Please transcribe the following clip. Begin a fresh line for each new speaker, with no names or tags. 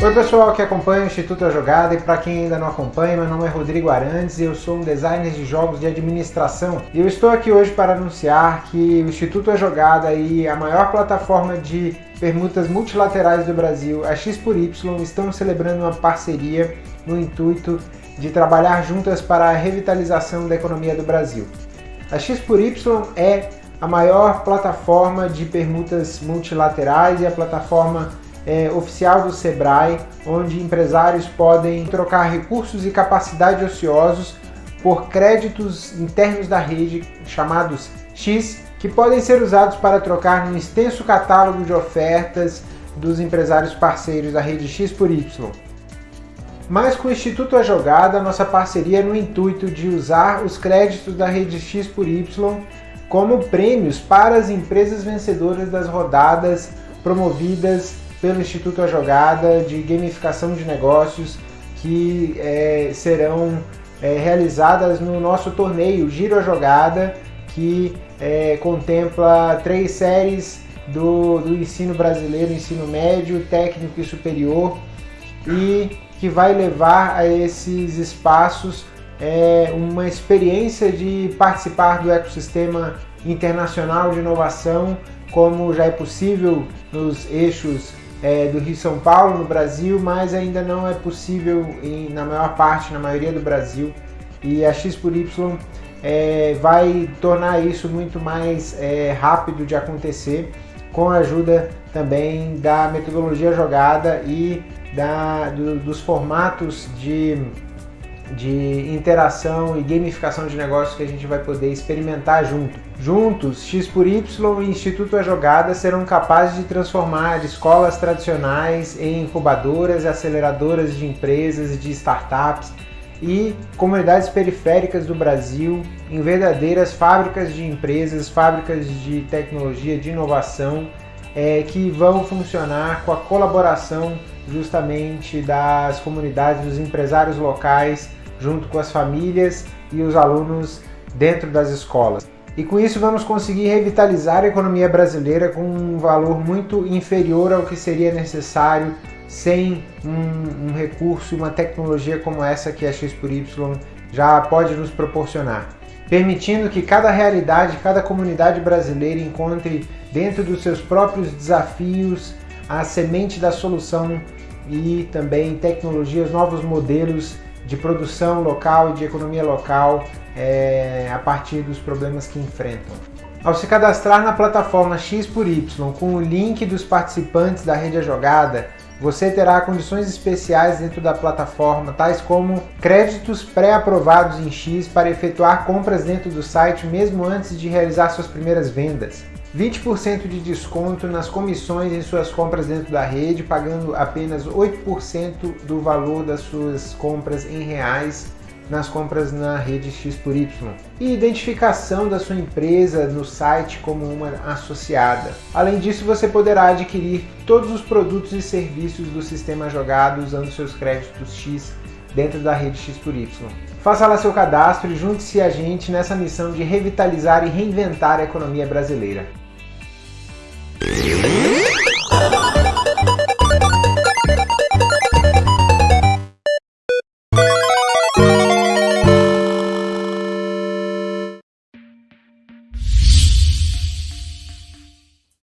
Oi pessoal que acompanha o Instituto A Jogada e para quem ainda não acompanha, meu nome é Rodrigo Arantes e eu sou um designer de jogos de administração. E eu estou aqui hoje para anunciar que o Instituto A Jogada e a maior plataforma de permutas multilaterais do Brasil, a X por Y, estão celebrando uma parceria no intuito de trabalhar juntas para a revitalização da economia do Brasil. A X por Y é a maior plataforma de permutas multilaterais e a plataforma é, oficial do Sebrae, onde empresários podem trocar recursos e capacidade ociosos por créditos internos da rede, chamados X, que podem ser usados para trocar no extenso catálogo de ofertas dos empresários parceiros da rede X por Y. Mas com o Instituto A Jogada, nossa parceria é no intuito de usar os créditos da rede X por Y como prêmios para as empresas vencedoras das rodadas promovidas pelo Instituto A Jogada de gamificação de negócios que é, serão é, realizadas no nosso torneio Giro a Jogada, que é, contempla três séries do, do ensino brasileiro, ensino médio, técnico e superior, e que vai levar a esses espaços é, uma experiência de participar do ecossistema internacional de inovação, como já é possível nos eixos é, do Rio São Paulo no Brasil, mas ainda não é possível em, na maior parte, na maioria do Brasil. E a X por Y é, vai tornar isso muito mais é, rápido de acontecer, com a ajuda também da metodologia jogada e da, do, dos formatos de de interação e gamificação de negócios que a gente vai poder experimentar junto. Juntos, X por Y e Instituto A Jogada serão capazes de transformar escolas tradicionais em incubadoras e aceleradoras de empresas de startups e comunidades periféricas do Brasil em verdadeiras fábricas de empresas, fábricas de tecnologia, de inovação, é, que vão funcionar com a colaboração justamente das comunidades, dos empresários locais junto com as famílias e os alunos dentro das escolas. E com isso vamos conseguir revitalizar a economia brasileira com um valor muito inferior ao que seria necessário sem um, um recurso e uma tecnologia como essa que a X Y já pode nos proporcionar. Permitindo que cada realidade, cada comunidade brasileira encontre dentro dos seus próprios desafios a semente da solução e também tecnologias, novos modelos de produção local e de economia local é, a partir dos problemas que enfrentam. Ao se cadastrar na plataforma X por Y com o link dos participantes da rede A Jogada, você terá condições especiais dentro da plataforma, tais como créditos pré-aprovados em X para efetuar compras dentro do site mesmo antes de realizar suas primeiras vendas. 20% de desconto nas comissões em suas compras dentro da rede, pagando apenas 8% do valor das suas compras em reais nas compras na rede X por Y. E identificação da sua empresa no site como uma associada. Além disso, você poderá adquirir todos os produtos e serviços do sistema jogado usando seus créditos X dentro da rede X por Y. Faça lá seu cadastro e junte-se a gente nessa missão de revitalizar e reinventar a economia brasileira.